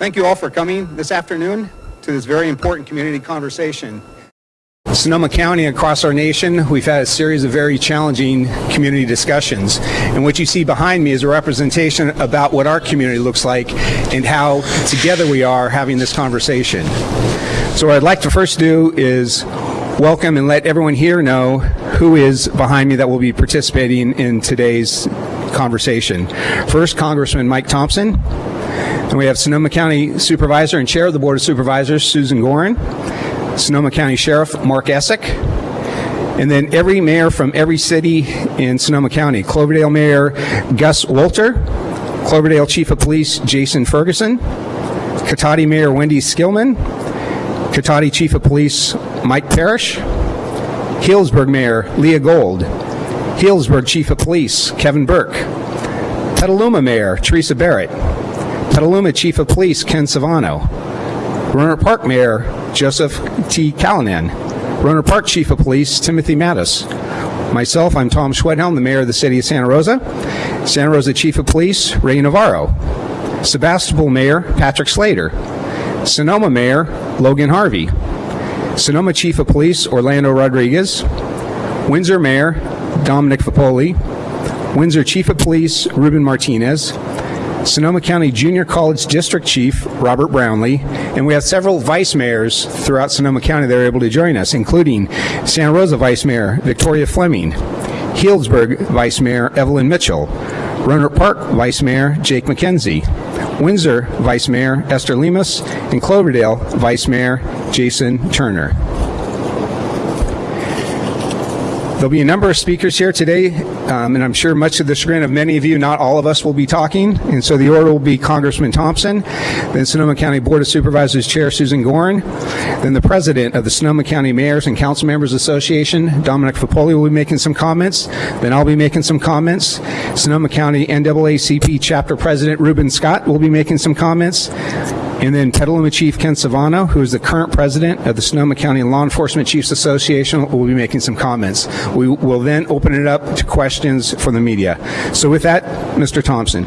Thank you all for coming this afternoon to this very important community conversation. Sonoma County across our nation, we've had a series of very challenging community discussions. And what you see behind me is a representation about what our community looks like and how together we are having this conversation. So what I'd like to first do is welcome and let everyone here know who is behind me that will be participating in today's conversation. First, Congressman Mike Thompson. And we have Sonoma County Supervisor and Chair of the Board of Supervisors, Susan Gorin. Sonoma County Sheriff Mark Essick, and then every mayor from every city in Sonoma County. Cloverdale Mayor Gus Wolter, Cloverdale Chief of Police Jason Ferguson, Cotati Mayor Wendy Skillman, Cotati Chief of Police Mike Parrish, Healdsburg Mayor Leah Gold, Healdsburg Chief of Police Kevin Burke, Petaluma Mayor Teresa Barrett, Petaluma Chief of Police Ken Savano, Rohnert Park Mayor Joseph T. Callinan, Rohnert Park Chief of Police Timothy Mattos, myself, I'm Tom Schwedhelm, the Mayor of the City of Santa Rosa, Santa Rosa Chief of Police Ray Navarro, Sebastopol Mayor Patrick Slayter, Sonoma Mayor Logan Harvey, Sonoma Chief of Police Orlando Rodriguez, Windsor Mayor Dominic Foppoli, Windsor Chief of Police Ruben Martinez, Sonoma County Junior College District Chief Robert Brownlee, and we have several vice mayors throughout Sonoma County that are able to join us, including Santa Rosa Vice Mayor Victoria Fleming, Healdsburg Vice Mayor Evelyn Mitchell, Rohnert Park Vice Mayor Jake Mackenzie, Windsor Vice Mayor Esther Lemus, and Cloverdale Vice Mayor Jason Turner. There'll be a number of speakers here today, um, and I'm sure much to the chagrin of many of you, not all of us will be talking. And so the order will be Congressman Thompson, then Sonoma County Board of Supervisors Chair Susan Gorin, then the President of the Sonoma County Mayors and Council Members Association, Dominic Foppoli, will be making some comments. Then I'll be making some comments. Sonoma County NAACP Chapter President Ruben Scott will be making some comments. And then Petaluma Chief Ken Savano, who is the current president of the Sonoma County Law Enforcement Chiefs Association, will be making some comments. We will then open it up to questions from the media. So with that, Mr. Thompson.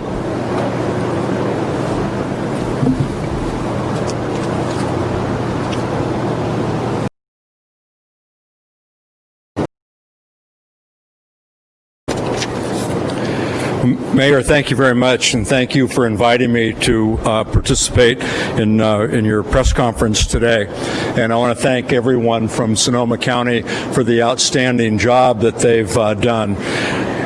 Mayor, thank you very much, and thank you for inviting me to uh, participate in uh, in your press conference today. And I want to thank everyone from Sonoma County for the outstanding job that they've uh, done.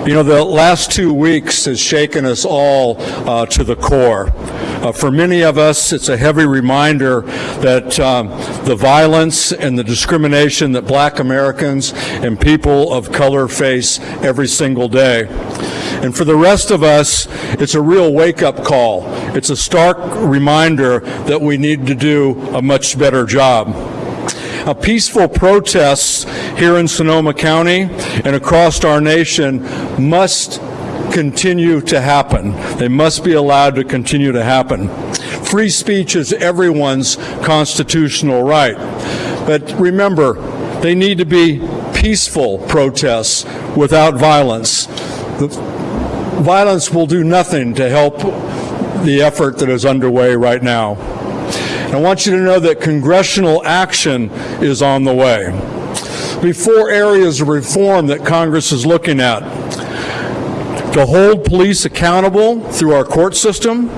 You know, the last two weeks has shaken us all uh, to the core. Uh, for many of us, it's a heavy reminder that um, the violence and the discrimination that black Americans and people of color face every single day. And for the rest of it's a real wake-up call. It's a stark reminder that we need to do a much better job. Now, peaceful protests here in Sonoma County and across our nation must continue to happen. They must be allowed to continue to happen. Free speech is everyone's constitutional right. But remember, they need to be peaceful protests without violence. Violence will do nothing to help the effort that is underway right now. And I want you to know that congressional action is on the way. Be four areas of reform that Congress is looking at. To hold police accountable through our court system,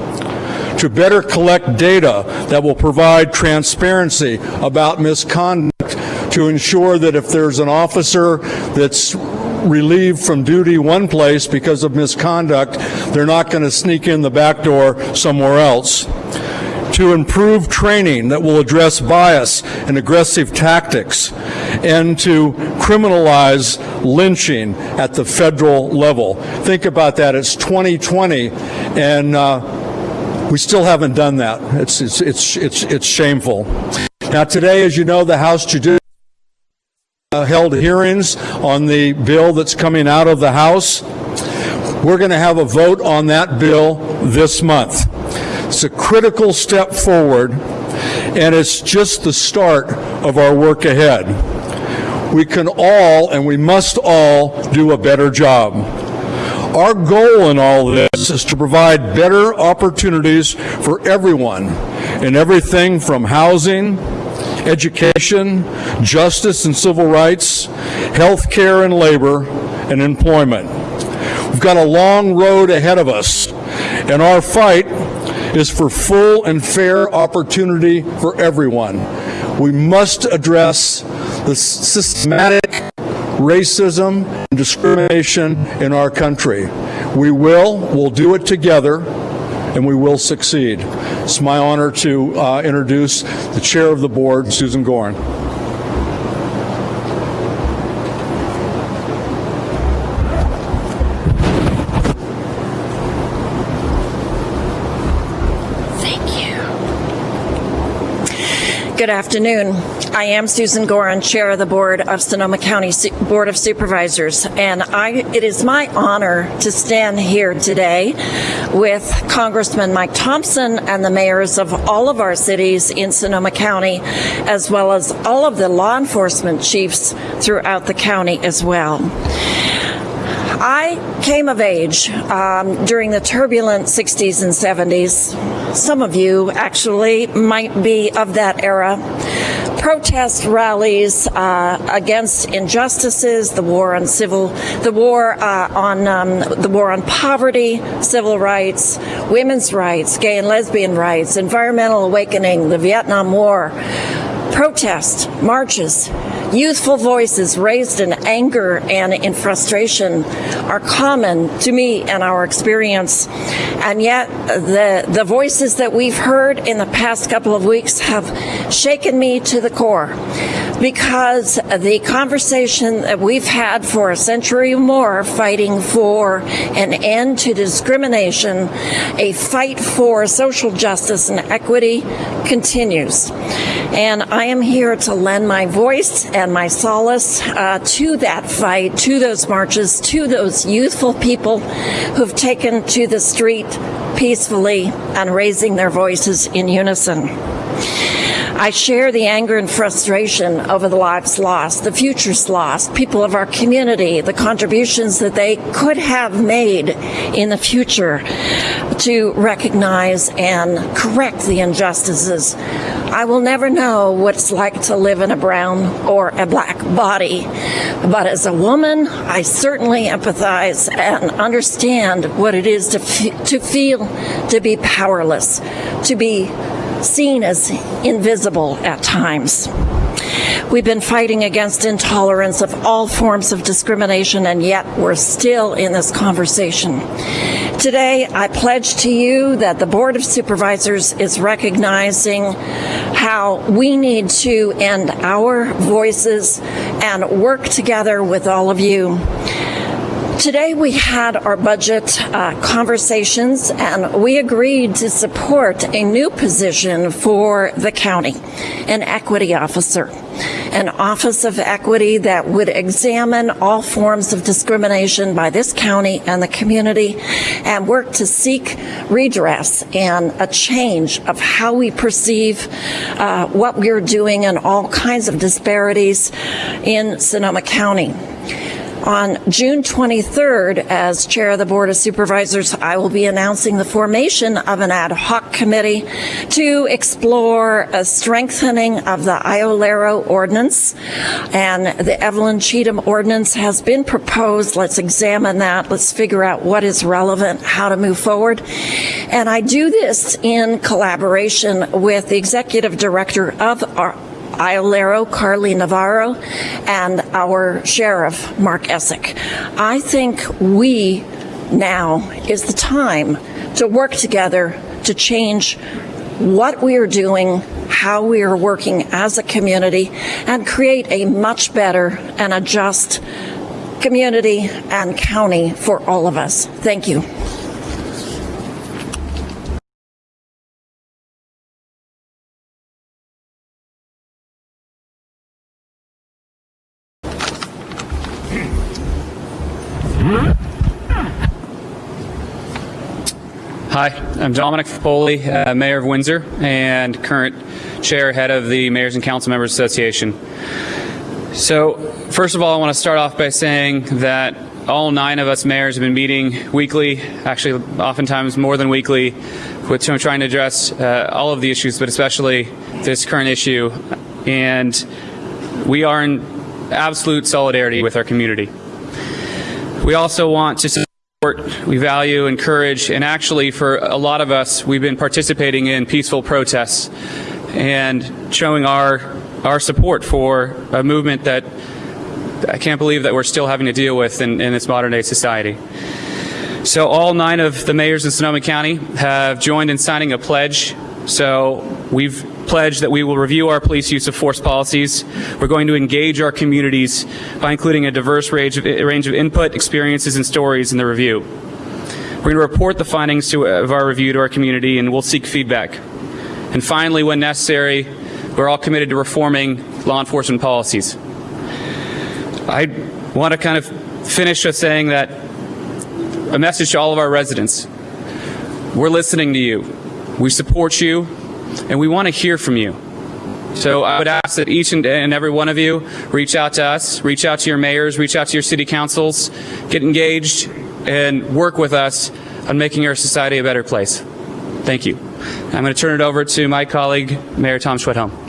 to better collect data that will provide transparency about misconduct to ensure that if there's an officer that's relieved from duty one place because of misconduct, they're not going to sneak in the back door somewhere else. To improve training that will address bias and aggressive tactics, and to criminalize lynching at the federal level. Think about that. It's 2020, and uh, we still haven't done that. It's, it's, it's, it's, it's shameful. Now, today, as you know, the House Judiciary uh, held hearings on the bill that's coming out of the House. We're going to have a vote on that bill this month. It's a critical step forward, and it's just the start of our work ahead. We can all, and we must all, do a better job. Our goal in all this is to provide better opportunities for everyone in everything from housing, education, justice and civil rights, health care and labor, and employment. We've got a long road ahead of us, and our fight is for full and fair opportunity for everyone. We must address the systematic racism and discrimination in our country. We will, we'll do it together, and we will succeed. It's my honor to uh, introduce the chair of the board, Susan Gorin. Good afternoon. I am Susan Gorin, Chair of the Board of Sonoma County Board of Supervisors, and I, it is my honor to stand here today with Congressman Mike Thompson and the mayors of all of our cities in Sonoma County, as well as all of the law enforcement chiefs throughout the county as well. I came of age um, during the turbulent 60s and 70s. Some of you actually might be of that era. Protest rallies uh, against injustices, the war on civil, the war uh, on um, the war on poverty, civil rights, women's rights, gay and lesbian rights, environmental awakening, the Vietnam War protest, marches, youthful voices raised in anger and in frustration are common to me and our experience. And yet, the, the voices that we've heard in the past couple of weeks have shaken me to the core because the conversation that we've had for a century or more fighting for an end to discrimination, a fight for social justice and equity continues. And I am here to lend my voice and my solace uh, to that fight, to those marches, to those youthful people who've taken to the street peacefully and raising their voices in unison. I share the anger and frustration over the lives lost, the futures lost, people of our community, the contributions that they could have made in the future to recognize and correct the injustices. I will never know what it's like to live in a brown or a black body, but as a woman, I certainly empathize and understand what it is to, to feel to be powerless, to be seen as invisible at times. We've been fighting against intolerance of all forms of discrimination, and yet we're still in this conversation. Today, I pledge to you that the Board of Supervisors is recognizing how we need to end our voices and work together with all of you. Today, we had our budget uh, conversations and we agreed to support a new position for the county, an equity officer, an office of equity that would examine all forms of discrimination by this county and the community and work to seek redress and a change of how we perceive uh, what we're doing and all kinds of disparities in Sonoma County. On June 23rd, as Chair of the Board of Supervisors, I will be announcing the formation of an ad hoc committee to explore a strengthening of the Iolero ordinance. And the Evelyn Cheatham ordinance has been proposed. Let's examine that. Let's figure out what is relevant, how to move forward. And I do this in collaboration with the Executive Director of our Iolero, Carly Navarro, and our sheriff, Mark Essick. I think we now is the time to work together to change what we are doing, how we are working as a community, and create a much better and a just community and county for all of us. Thank you. I'm Dominic Foppoli, uh, Mayor of Windsor and current chair head of the Mayors and Council Members Association. So, first of all, I want to start off by saying that all nine of us mayors have been meeting weekly, actually, oftentimes more than weekly, with trying to address uh, all of the issues, but especially this current issue. And we are in absolute solidarity with our community. We also want to support, we value, encourage, and actually, for a lot of us, we've been participating in peaceful protests and showing our our support for a movement that I can't believe that we're still having to deal with in, in this modern day society. So all nine of the mayors in Sonoma County have joined in signing a pledge. So we've pledged that we will review our police use of force policies. We're going to engage our communities by including a diverse range of, range of input, experiences, and stories in the review. We're going to report the findings to, of our review to our community, and we'll seek feedback. And finally, when necessary, we're all committed to reforming law enforcement policies. I want to kind of finish with saying that a message to all of our residents. We're listening to you. We support you, and we want to hear from you. So I would ask that each and every one of you reach out to us, reach out to your mayors, reach out to your city councils, get engaged, and work with us on making our society a better place. Thank you. I'm going to turn it over to my colleague, Mayor Tom Schwedhelm.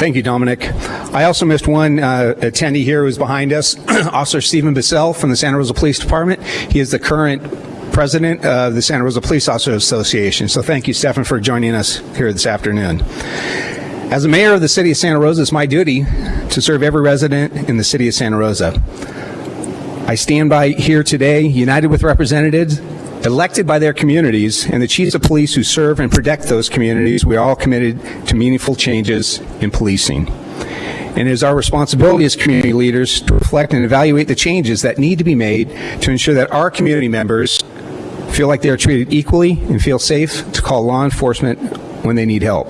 Thank you, Dominic. I also missed one uh, attendee here who's behind us, Officer Stephen Bissell from the Santa Rosa Police Department. He is the current president of the Santa Rosa Police Officers Association. So thank you, Stephen, for joining us here this afternoon. As the mayor of the city of Santa Rosa, it's my duty to serve every resident in the city of Santa Rosa. I stand by here today, united with representatives elected by their communities and the chiefs of police who serve and protect those communities. We are all committed to meaningful changes in policing. And it is our responsibility as community leaders to reflect and evaluate the changes that need to be made to ensure that our community members feel like they are treated equally and feel safe to call law enforcement when they need help.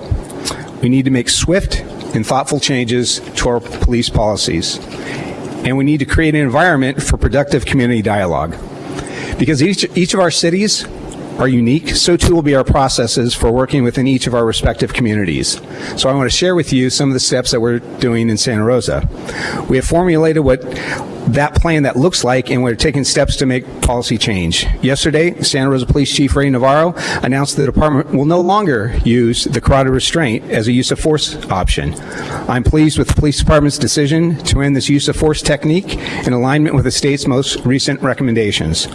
We need to make swift and thoughtful changes to our police policies. And we need to create an environment for productive community dialogue. Because each, each of our cities are unique, so too will be our processes for working within each of our respective communities. So I want to share with you some of the steps that we're doing in Santa Rosa. We have formulated what that plan that looks like, and we're taking steps to make policy change. Yesterday, Santa Rosa Police Chief Ray Navarro announced the department will no longer use the carotid restraint as a use of force option. I'm pleased with the police department's decision to end this use of force technique in alignment with the state's most recent recommendations.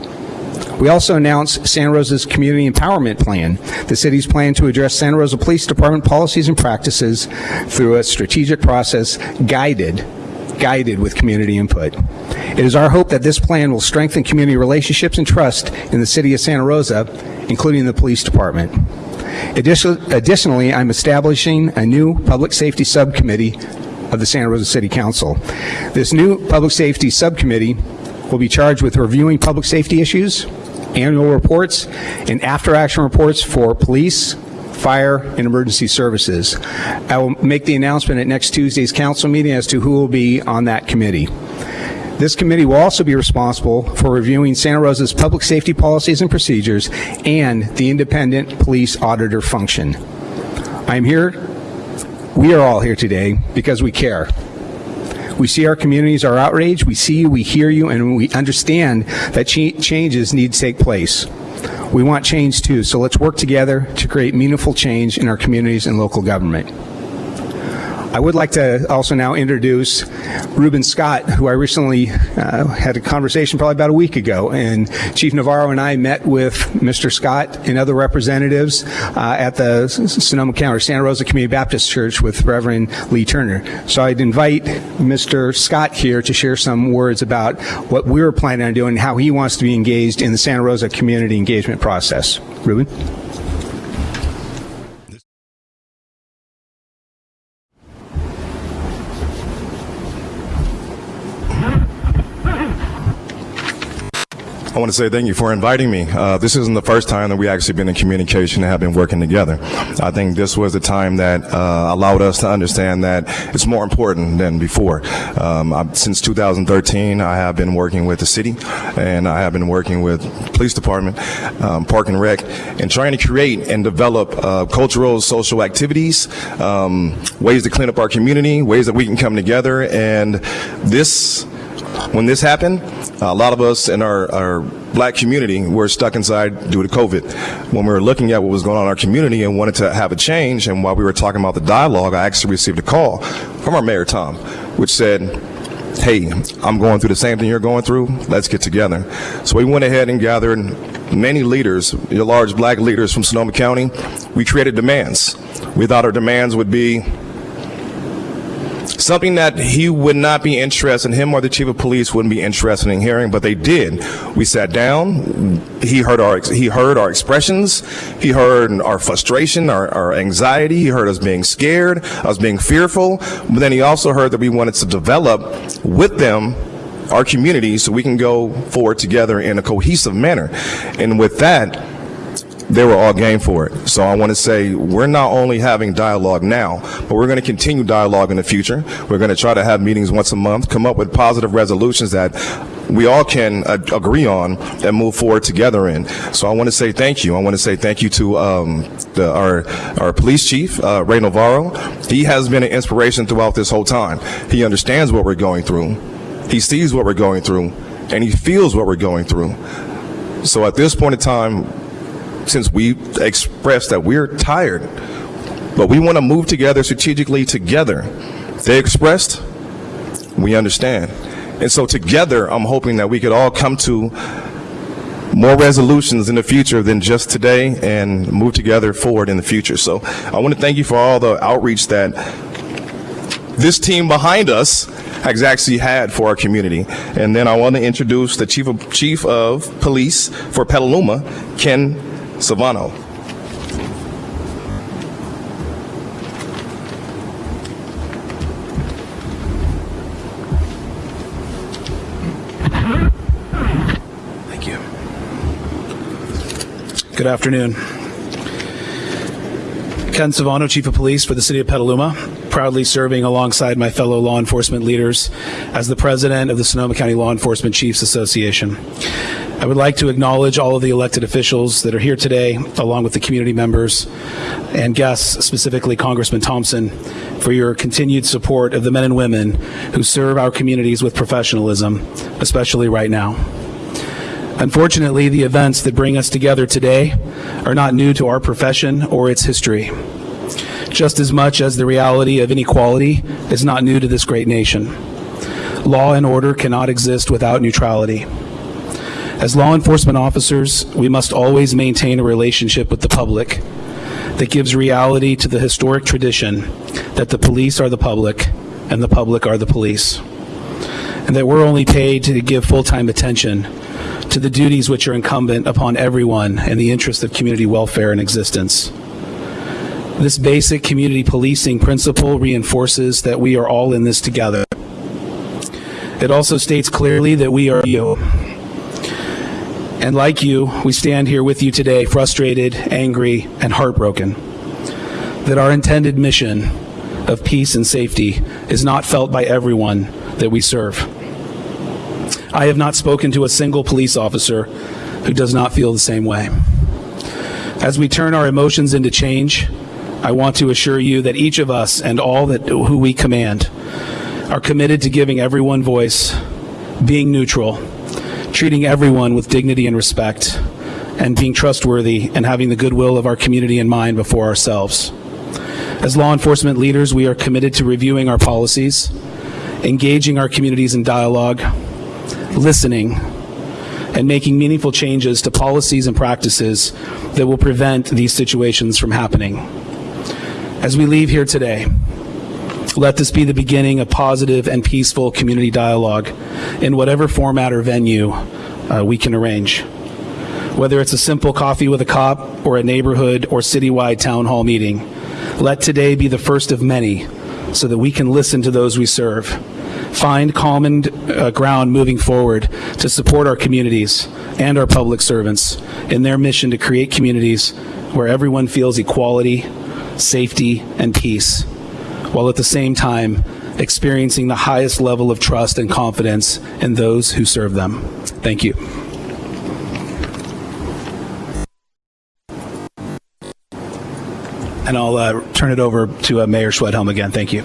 We also announced Santa Rosa's Community Empowerment Plan, the city's plan to address Santa Rosa Police Department policies and practices through a strategic process guided guided with community input. It is our hope that this plan will strengthen community relationships and trust in the city of Santa Rosa, including the police department. Additionally, I'm establishing a new public safety subcommittee of the Santa Rosa City Council. This new public safety subcommittee will be charged with reviewing public safety issues, annual reports, and after-action reports for police, fire, and emergency services. I will make the announcement at next Tuesday's council meeting as to who will be on that committee. This committee will also be responsible for reviewing Santa Rosa's public safety policies and procedures and the independent police auditor function. I'm here, we are all here today because we care. We see our communities are outraged, we see you, we hear you, and we understand that ch changes need to take place. We want change too, so let's work together to create meaningful change in our communities and local government. I would like to also now introduce Ruben Scott, who I recently uh, had a conversation probably about a week ago. And Chief Navarro and I met with Mr. Scott and other representatives uh, at the Sonoma County Santa Rosa Community Baptist Church with Reverend Lee Turner. So I'd invite Mr. Scott here to share some words about what we're planning on doing and how he wants to be engaged in the Santa Rosa community engagement process. Ruben? I want to say thank you for inviting me. Uh, this isn't the first time that we actually been in communication and have been working together. I think this was the time that uh, allowed us to understand that it's more important than before. Um, I, since 2013, I have been working with the city, and I have been working with police department, um, park and rec, and trying to create and develop uh, cultural, social activities, um, ways to clean up our community, ways that we can come together, and this when this happened, a lot of us in our, our black community were stuck inside due to COVID. When we were looking at what was going on in our community and wanted to have a change, and while we were talking about the dialogue, I actually received a call from our mayor, Tom, which said, hey, I'm going through the same thing you're going through. Let's get together. So we went ahead and gathered many leaders, large black leaders from Sonoma County. We created demands. We thought our demands would be something that he would not be interested, in, him or the chief of police wouldn't be interested in hearing, but they did. We sat down. He heard our he heard our expressions. He heard our frustration, our, our anxiety. He heard us being scared, us being fearful. But then he also heard that we wanted to develop with them our community so we can go forward together in a cohesive manner. And with that, they were all game for it. So I want to say we're not only having dialogue now, but we're going to continue dialogue in the future. We're going to try to have meetings once a month, come up with positive resolutions that we all can agree on and move forward together in. So I want to say thank you. I want to say thank you to um, the, our our police chief, uh, Ray Navarro. He has been an inspiration throughout this whole time. He understands what we're going through. He sees what we're going through, and he feels what we're going through. So at this point in time, since we expressed that we're tired, but we want to move together strategically together. They expressed, we understand. And so together, I'm hoping that we could all come to more resolutions in the future than just today and move together forward in the future. So I want to thank you for all the outreach that this team behind us has actually had for our community. And then I want to introduce the chief of, chief of police for Petaluma, Ken Savano. Thank you. Good afternoon. Ken Savano, Chief of Police for the City of Petaluma, proudly serving alongside my fellow law enforcement leaders as the President of the Sonoma County Law Enforcement Chiefs Association. I would like to acknowledge all of the elected officials that are here today, along with the community members and guests, specifically Congressman Thompson, for your continued support of the men and women who serve our communities with professionalism, especially right now. Unfortunately, the events that bring us together today are not new to our profession or its history, just as much as the reality of inequality is not new to this great nation. Law and order cannot exist without neutrality. As law enforcement officers, we must always maintain a relationship with the public that gives reality to the historic tradition that the police are the public and the public are the police, and that we're only paid to give full-time attention to the duties which are incumbent upon everyone in the interest of community welfare and existence. This basic community policing principle reinforces that we are all in this together. It also states clearly that we are you. And like you, we stand here with you today frustrated, angry, and heartbroken that our intended mission of peace and safety is not felt by everyone that we serve. I have not spoken to a single police officer who does not feel the same way. As we turn our emotions into change, I want to assure you that each of us and all that who we command are committed to giving everyone voice, being neutral, treating everyone with dignity and respect, and being trustworthy and having the goodwill of our community in mind before ourselves. As law enforcement leaders, we are committed to reviewing our policies, engaging our communities in dialogue, listening, and making meaningful changes to policies and practices that will prevent these situations from happening. As we leave here today, let this be the beginning of positive and peaceful community dialogue in whatever format or venue uh, we can arrange. Whether it's a simple coffee with a cop or a neighborhood or citywide town hall meeting, let today be the first of many so that we can listen to those we serve, find common uh, ground moving forward to support our communities and our public servants in their mission to create communities where everyone feels equality, safety, and peace, while at the same time experiencing the highest level of trust and confidence in those who serve them. Thank you. And I'll uh, turn it over to uh, Mayor Schwedhelm again. Thank you.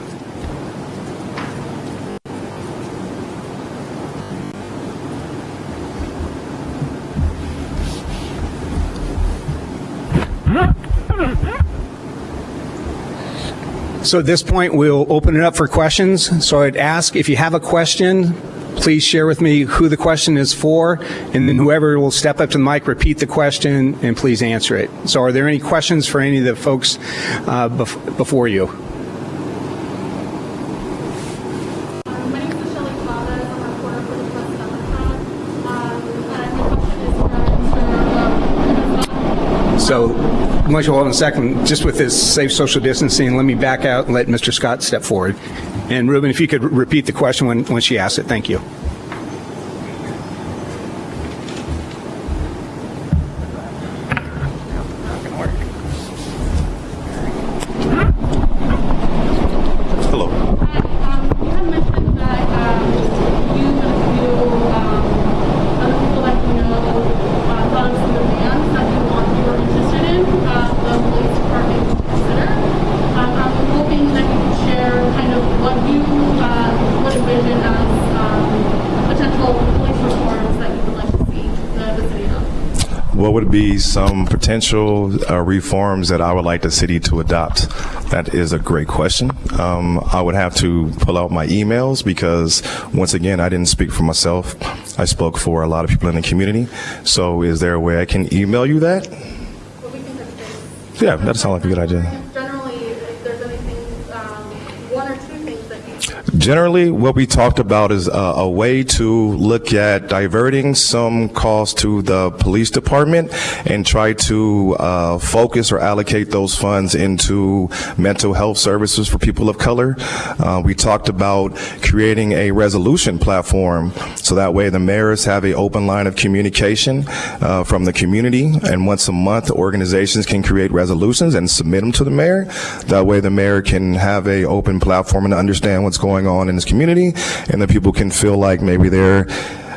So at this point, we'll open it up for questions. So I'd ask if you have a question, please share with me who the question is for, and then whoever will step up to the mic, repeat the question, and please answer it. So are there any questions for any of the folks uh, bef- before you? Much hold on a second, just with this safe social distancing, let me back out and let Mr. Scott step forward. And Ruben, if you could repeat the question when, when she asked it, thank you. Hello. Um, you had mentioned that um, you and a few um, other people that you know uh, thought of some demands that you want you were interested in uh, the police department to consider. Um, I'm hoping that you could share kind of what you uh, would envision as um, potential police reforms that you would like to see the, the city of. What would be some potential uh, reforms that I would like the city to adopt? That is a great question. Um, I would have to pull out my emails because, once again, I didn't speak for myself. I spoke for a lot of people in the community. So, is there a way I can email you that? But we can touch base. Yeah, that sounds like a good idea. Generally, what we talked about is uh, a way to look at diverting some costs to the police department and try to uh, focus or allocate those funds into mental health services for people of color. Uh, we talked about creating a resolution platform so that way the mayors have an open line of communication uh, from the community and once a month organizations can create resolutions and submit them to the mayor. That way the mayor can have a open platform and understand what's going on in this community and that people can feel like maybe they're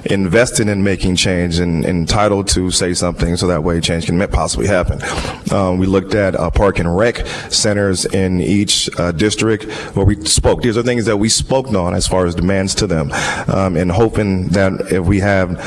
invested in making change and entitled to say something so that way change can possibly happen. Um, we looked at uh, park and rec centers in each uh, district where we spoke. These are things that we spoke on as far as demands to them um, and hoping that if we have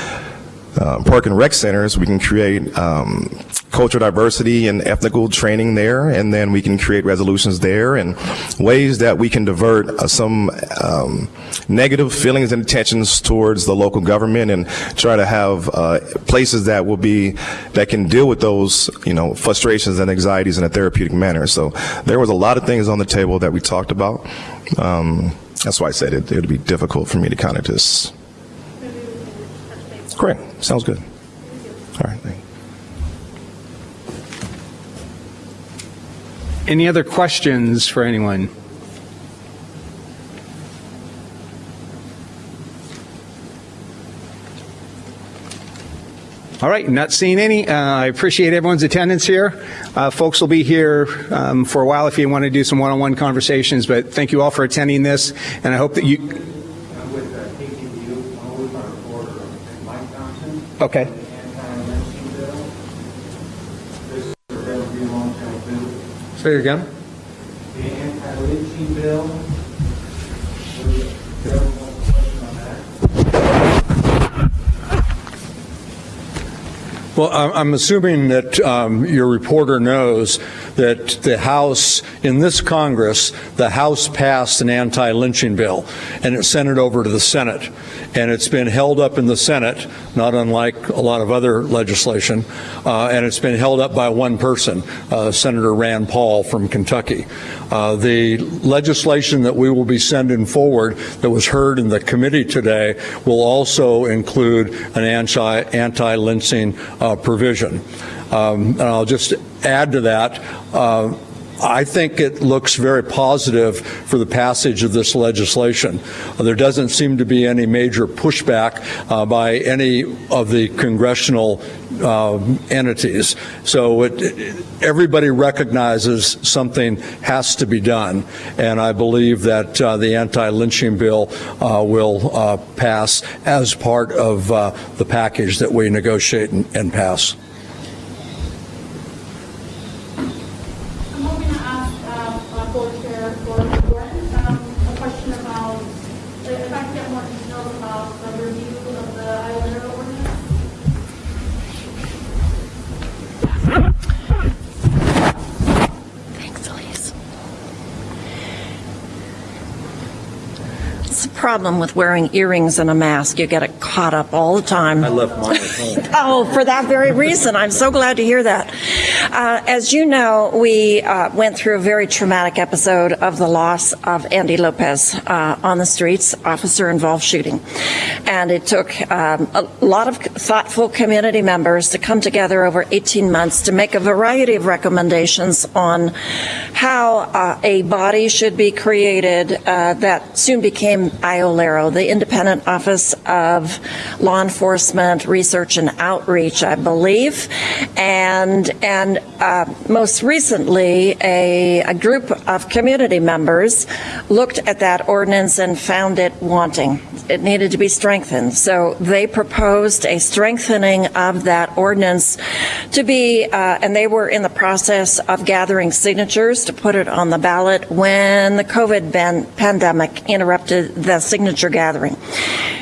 uh, park and rec centers, we can create um, cultural diversity and ethnical training there, and then we can create resolutions there and ways that we can divert uh, some um, negative feelings and intentions towards the local government and try to have uh, places that will be that can deal with those you know frustrations and anxieties in a therapeutic manner. So there was a lot of things on the table that we talked about. Um, that's why I said it. It would be difficult for me to kind of just. Great. Sounds good. All right. Thank you. Any other questions for anyone? All right, not seeing any. Uh, I appreciate everyone's attendance here. Uh, folks will be here um, for a while if you want to do some one-on-one conversations, but thank you all for attending this, and I hope that you. with uh, KCBU, one with our reporter, Mike Thompson, Okay. anti-lynching bill. This is a relatively long-term bill. Say it again. The anti-lynching bill. Does everyone have a question on that? Well, I'm assuming that um, your reporter knows that the House, in this Congress, the House passed an anti-lynching bill, and it sent it over to the Senate. And it's been held up in the Senate, not unlike a lot of other legislation, uh, and it's been held up by one person, uh, Senator Rand Paul from Kentucky. Uh, The legislation that we will be sending forward that was heard in the committee today will also include an anti- anti-lynching uh, provision. Um, And I'll just add to that, uh, I think it looks very positive for the passage of this legislation. Uh, There doesn't seem to be any major pushback uh, by any of the congressional um, entities. So it, everybody recognizes something has to be done, and I believe that uh, the anti-lynching bill uh, will uh, pass as part of uh, the package that we negotiate and, and pass. I'm hoping to ask uh, uh, Board Chair Gorin um, a question about, if I could get more details about the review of the Iolero ordinance. Thanks, Elise. It's the problem with wearing earrings and a mask. You get it caught up all the time. I left mine at home. Oh, for that very reason. I'm so glad to hear that. Uh, as you know, we uh, went through a very traumatic episode of the loss of Andy Lopez uh, on the streets, officer involved shooting. And it took um, a lot of thoughtful community members to come together over 18 months to make a variety of recommendations on how uh, a body should be created uh, that soon became IOLERO, the Independent Office of Law Enforcement Research and Outreach, I believe. And, and uh, most recently, a, a group of community members looked at that ordinance and found it wanting. It needed to be strengthened. So they proposed a strengthening of that ordinance to be, uh, and they were in the process of gathering signatures to put it on the ballot when the COVID ban- pandemic interrupted the signature gathering.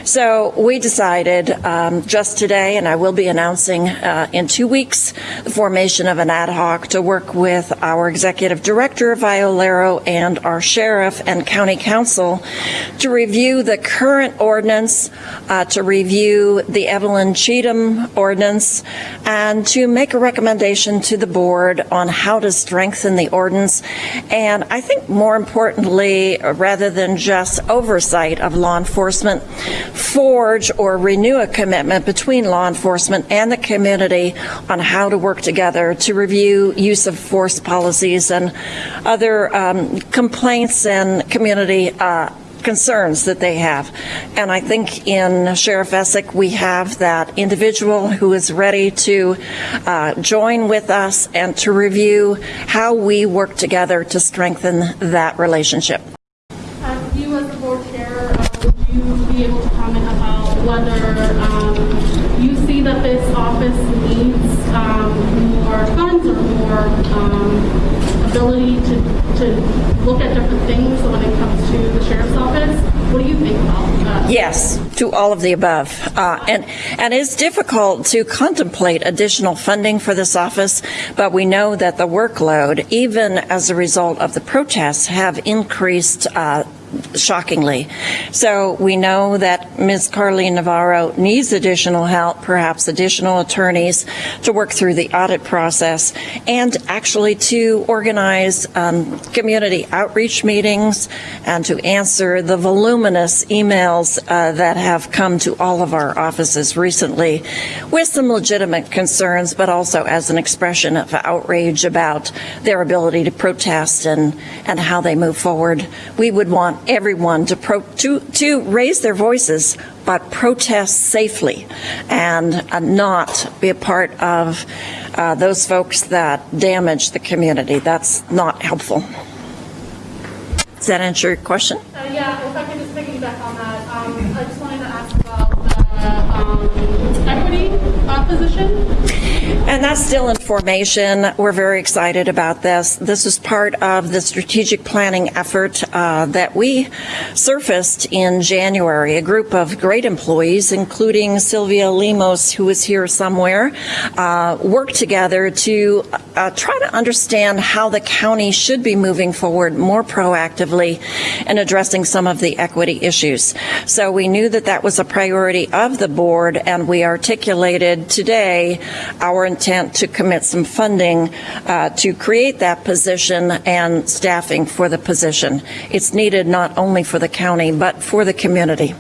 So we decided um, just today, and I will be announcing uh, in two weeks, the formation of an ad hoc to work with our executive director of Iolero and our sheriff and county counsel to review the current ordinance, uh, to review the Evelyn Cheatham ordinance, and to make a recommendation to the board on how to strengthen the ordinance. And I think more importantly, rather than just oversight of law enforcement, forge or renew a commitment between law enforcement and the community on how to work together to review use of force policies and other um, complaints and community uh, concerns that they have. And I think in Sheriff Essick, we have that individual who is ready to uh, join with us and to review how we work together to strengthen that relationship. Uh, You as the board chair, uh, would you be able to comment about whether um, you see that this office needs um, more funds or more um, ability to, to look at different things when it comes to the sheriff's office? What do you think about that? Yes, to all of the above. Uh, And, and it's difficult to contemplate additional funding for this office, but we know that the workload, even as a result of the protests, have increased uh, shockingly. So we know that Ms. Karlene Navarro needs additional help, perhaps additional attorneys to work through the audit process and actually to organize um, community outreach meetings and to answer the voluminous emails uh, that have come to all of our offices recently with some legitimate concerns, but also as an expression of outrage about their ability to protest and, and how they move forward. We would want everyone to, pro, to, to raise their voices, but protest safely and uh, not be a part of uh, those folks that damage the community. That's not helpful. Does that answer your question? Uh, yeah, if I just piggyback on that, um, I just wanted to ask um, equity position. And that's still in formation. We're very excited about this. This is part of the strategic planning effort uh, that we surfaced in January. A group of great employees, including Sylvia Lemos, who is here somewhere, uh, worked together to uh, try to understand how the county should be moving forward more proactively in addressing some of the equity issues. So we knew that that was a priority the board, and we articulated today our intent to commit some funding uh, to create that position and staffing for the position. It's needed not only for the county, but for the community.